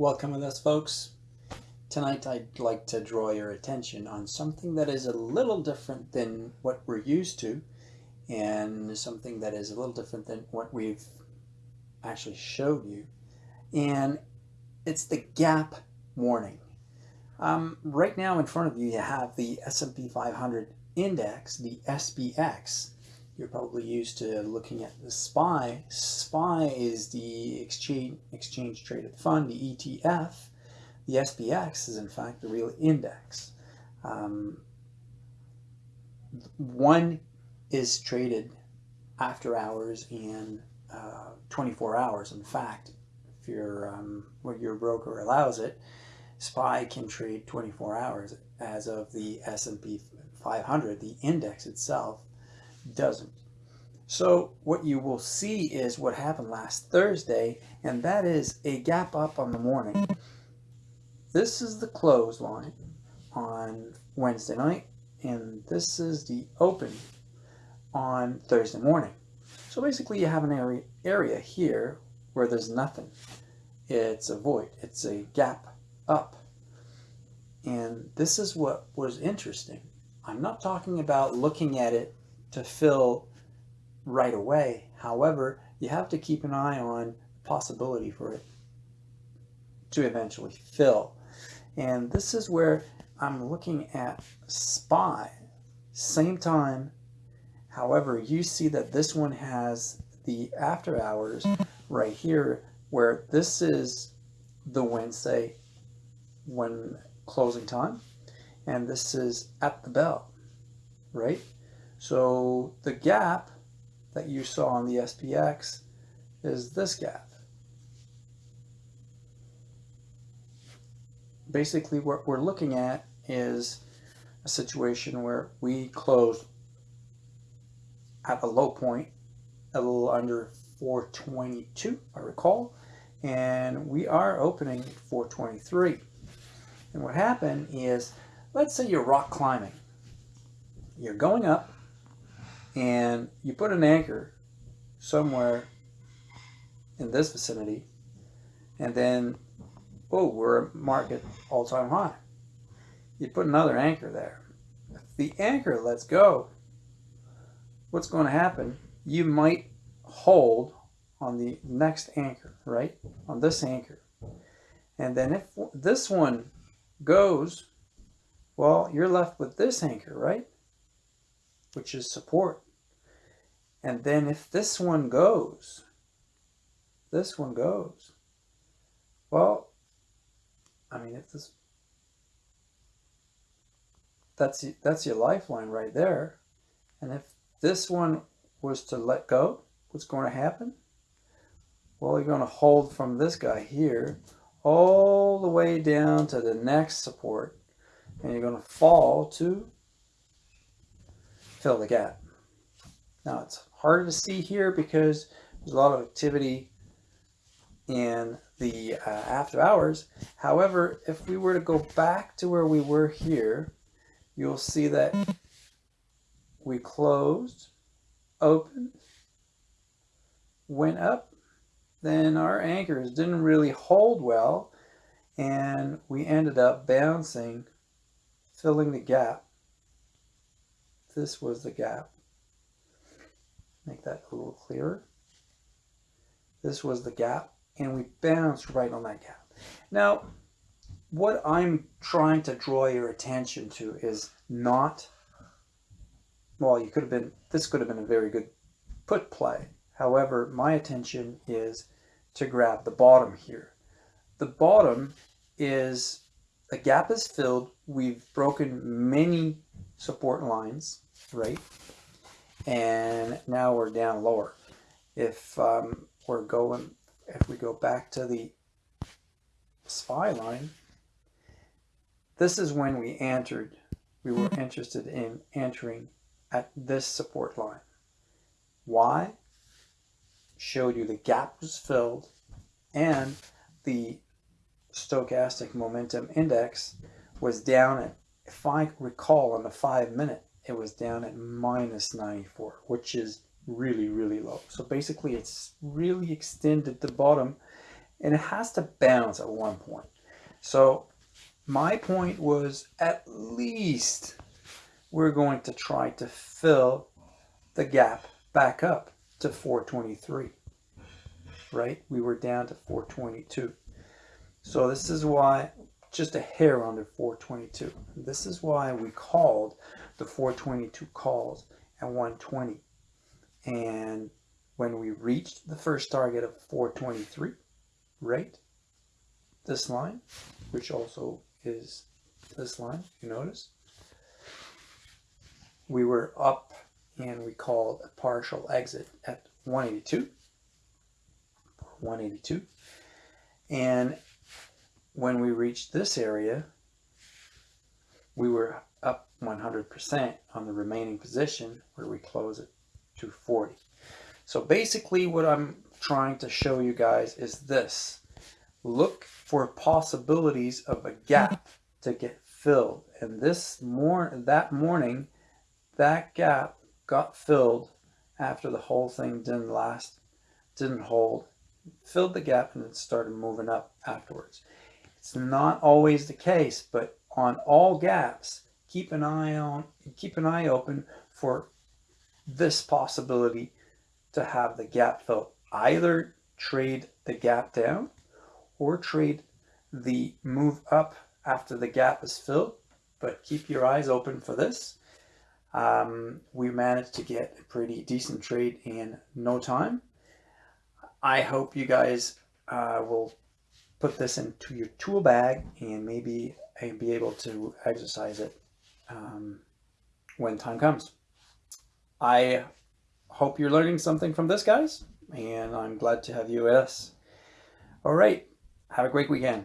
Welcome with us folks. Tonight I'd like to draw your attention on something that is a little different than what we're used to and something that is a little different than what we've actually showed you and it's the gap warning. Um, right now in front of you you have the S&P 500 index, the SPX. You're probably used to looking at the SPY. SPY is the exchange, exchange traded fund, the ETF. The SPX is in fact the real index. Um, one is traded after hours and uh, 24 hours. In fact, if your um, your broker allows it, SPY can trade 24 hours as of the S&P 500. The index itself doesn't. So what you will see is what happened last Thursday, and that is a gap up on the morning. This is the close line on Wednesday night, and this is the open on Thursday morning. So basically you have an area, area here where there's nothing. It's a void. It's a gap up. And this is what was interesting. I'm not talking about looking at it to fill right away. However, you have to keep an eye on the possibility for it to eventually fill. And this is where I'm looking at SPY, same time. However, you see that this one has the after hours right here, where this is the Wednesday when closing time, and this is at the bell, right? So the gap that you saw on the SPX is this gap. Basically what we're looking at is a situation where we close at a low point, a little under 422, I recall, and we are opening 423. And what happened is, let's say you're rock climbing. You're going up, and you put an anchor somewhere in this vicinity and then oh we're market all-time high. You put another anchor there. If the anchor lets go what's going to happen? You might hold on the next anchor right? On this anchor. And then if this one goes well you're left with this anchor right which is support. And then if this one goes, this one goes, well, I mean, if this, that's, that's your lifeline right there. And if this one was to let go, what's going to happen? Well, you're going to hold from this guy here all the way down to the next support and you're going to fall to fill the gap. Now it's harder to see here because there's a lot of activity in the uh, after hours. However, if we were to go back to where we were here, you'll see that we closed, opened, went up, then our anchors didn't really hold well, and we ended up bouncing, filling the gap this was the gap. Make that a little clearer. This was the gap, and we bounced right on that gap. Now, what I'm trying to draw your attention to is not, well, you could have been, this could have been a very good put play. However, my attention is to grab the bottom here. The bottom is, a gap is filled. We've broken many support lines, right? And now we're down lower. If um, we're going, if we go back to the SPY line, this is when we entered, we were interested in entering at this support line. Why? Showed you the gap was filled and the stochastic momentum index was down at if I recall on the five minute, it was down at minus 94, which is really, really low. So basically it's really extended the bottom and it has to bounce at one point. So my point was at least we're going to try to fill the gap back up to 423, right? We were down to 422. So this is why, just a hair under 422. This is why we called the 422 calls at 120. And when we reached the first target of 423, right? This line, which also is this line, you notice? We were up and we called a partial exit at 182. 182. And when we reached this area, we were up 100% on the remaining position where we close at 240. So basically what I'm trying to show you guys is this. Look for possibilities of a gap to get filled. And this mor that morning, that gap got filled after the whole thing didn't last, didn't hold, filled the gap and it started moving up afterwards. It's not always the case, but on all gaps, keep an eye on, keep an eye open for this possibility to have the gap fill. Either trade the gap down or trade the move up after the gap is filled, but keep your eyes open for this. Um, we managed to get a pretty decent trade in no time. I hope you guys uh, will put this into your tool bag and maybe be able to exercise it um, when time comes. I hope you're learning something from this, guys, and I'm glad to have you with us. All right, have a great weekend.